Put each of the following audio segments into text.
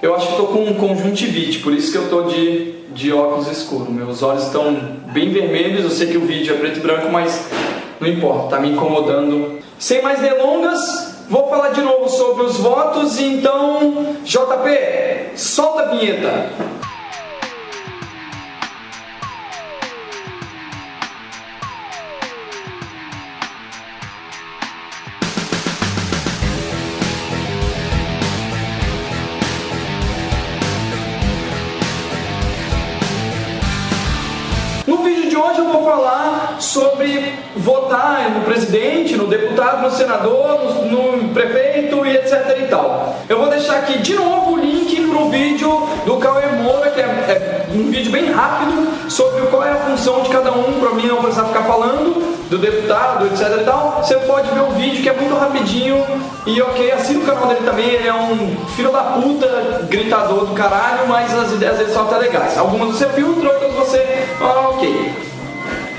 Eu acho que estou com conjuntivite, por isso que eu estou de, de óculos escuros. Meus olhos estão bem vermelhos, eu sei que o vídeo é preto e branco, mas não importa, está me incomodando. Sem mais delongas, vou falar de novo sobre os votos, então, JP, solta a vinheta. Hoje eu vou falar sobre votar no presidente, no deputado, no senador, no, no prefeito e etc e tal. Eu vou deixar aqui de novo o link para o vídeo do Cauê Moura, que é, é, um vídeo bem rápido sobre qual é a função de cada um, para mim não precisar ficar falando, do deputado, etc e tal. Você pode ver o vídeo que é muito rapidinho e ok, assina o canal dele também, ele é um filho da puta, gritador do caralho, mas as ideias dele são até legais. Algumas você filtra, outras você... Ah, ok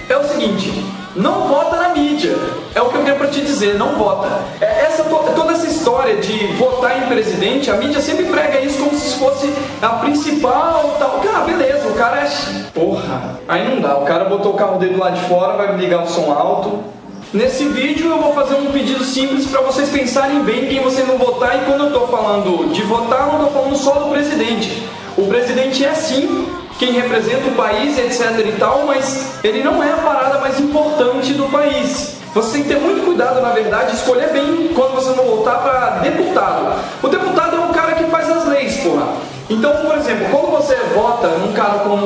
é o seguinte, não vota na mídia. É o que eu quero para te dizer, não vota. É, essa, toda essa história de votar em presidente, a mídia sempre prega isso como se fosse a principal tal. Cara, beleza, o cara é. Porra, aí não dá. O cara botou o carro dele lá de fora, vai ligar o som alto. Nesse vídeo eu vou fazer um pedido simples para vocês pensarem bem quem vocês vão votar e quando eu estou falando de votar, não estou falando só do presidente. O presidente é sim quem representa o país, etc e tal, mas ele não é a parada mais importante do país. Você tem que ter muito cuidado, na verdade, escolher bem quando você vai voltar para deputado. O deputado Então, por exemplo, quando você vota num cara como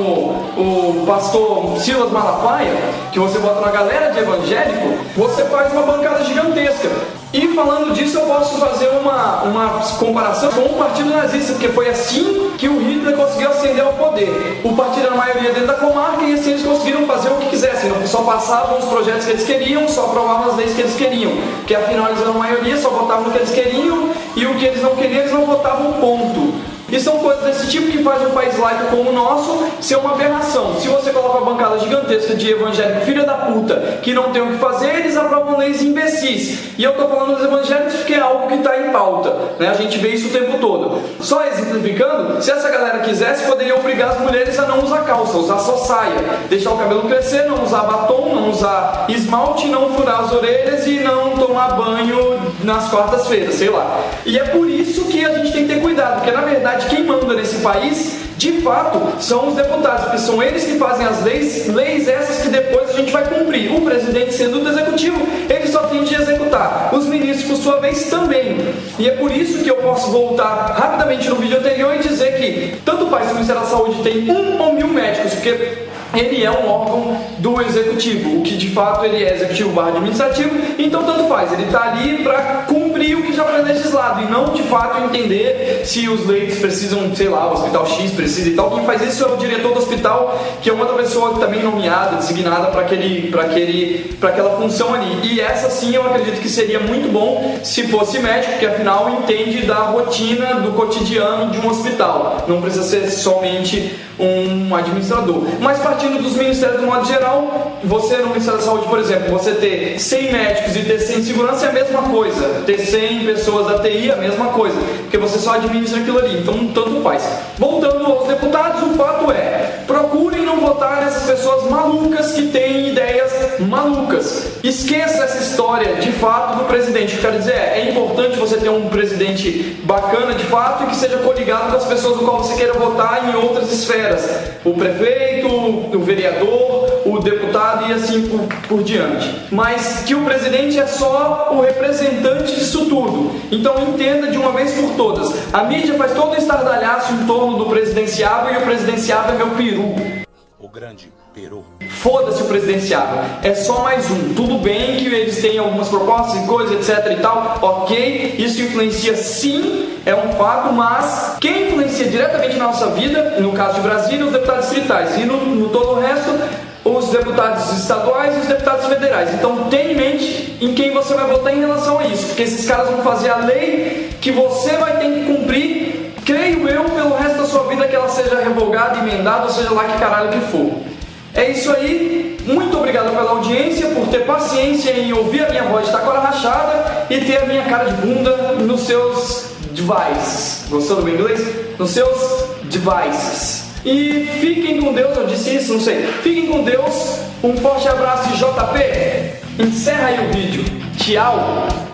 o pastor Silas Malafaia, que você vota na galera de evangélico, você faz uma bancada gigantesca. E falando disso, eu posso fazer uma, uma comparação com o Partido Nazista, porque foi assim que o Hitler conseguiu ascender ao poder. O partido era a maioria dentro da comarca e assim eles conseguiram fazer o que quisessem. Só passavam os projetos que eles queriam, só aprovavam as leis que eles queriam. Porque afinal eles eram a maioria, só votavam no que eles queriam e o que eles não queriam, eles não votavam ponto. E são coisas desse tipo que fazem um país laico como o nosso ser uma aberração. Se você coloca uma bancada gigantesca de evangélicos filha da puta que não tem o que fazer, eles aprovam leis imbecis. E eu estou falando dos evangélicos porque é algo que está em pauta. Né? A gente vê isso o tempo todo. Só exemplificando, se essa galera quisesse, poderia obrigar as mulheres a não usar calça, usar só saia, deixar o cabelo crescer, não usar batom, não usar esmalte, não furar as orelhas e não tomar banho nas quartas-feiras, sei lá. E é por isso que a gente tem que ter cuidado, porque na verdade quem manda nesse país, de fato, são os deputados, porque são eles que fazem as leis, leis essas que depois a gente vai cumprir. O presidente, sendo do executivo, ele só tem de executar. Os ministros, por sua vez, também. E é por isso que eu posso voltar rapidamente no vídeo anterior e dizer que tanto faz se o Ministério da Saúde tem um ou mil médicos, porque ele é um órgão do executivo, o que de fato ele é executivo barra administrativo, então tanto faz, ele está ali para cumprir o que já foi legislado e não de fato entender se os leitos precisam, sei lá, o hospital X precisa e tal. Quem faz isso é o diretor do hospital, que é uma outra pessoa também nomeada, designada para aquele, para aquele, para aquela função ali. E essa sim eu acredito que seria muito bom se fosse médico, porque afinal entende da rotina do cotidiano de um hospital. Não precisa ser somente um administrador. Mas partindo dos ministérios do modo geral, você no Ministério da Saúde, por exemplo, você ter 100 médicos e ter 100 segurança é a mesma coisa. Ter 100 pessoas da TI é a mesma coisa, porque você só administra aquilo ali, então tanto faz. Voltando aos deputados, o fato é, procurem não votar nessas pessoas malucas que têm ideias malucas. Esqueça essa história de fato do presidente. Quer dizer, é importante você ter um presidente bacana de fato e que seja coligado com as pessoas do qual você queira votar em outras esferas esferas, o prefeito, o vereador, o deputado e assim por, por diante. Mas que o presidente é só o representante disso tudo. Então entenda de uma vez por todas. A mídia faz todo o estardalhaço em torno do presidenciável e o presidenciável é meu peru. O grande peru. Foda-se o presidenciável. É só mais um. Tudo bem que eles têm algumas propostas e coisas, etc e tal. Ok, isso influencia sim, é um fato, mas quem influencia diretamente na nossa vida, no caso de Brasília, os deputados distritais. E no, no todo o resto, os deputados estaduais e os deputados federais. Então tenha em mente em quem você vai votar em relação a isso, porque esses caras vão fazer a lei que você vai ter que cumprir, creio eu, pelo resto da sua vida que ela seja revogada, emendada, ou seja lá que caralho que for. É isso aí. Muito obrigado pela audiência, por ter paciência em ouvir a minha voz de tacora rachada e ter a minha cara de bunda nos seus devices. Gostou do meu inglês? Nos seus devices. E fiquem com Deus, eu disse isso, não sei. Fiquem com Deus. Um forte abraço de JP. Encerra aí o vídeo. Tchau.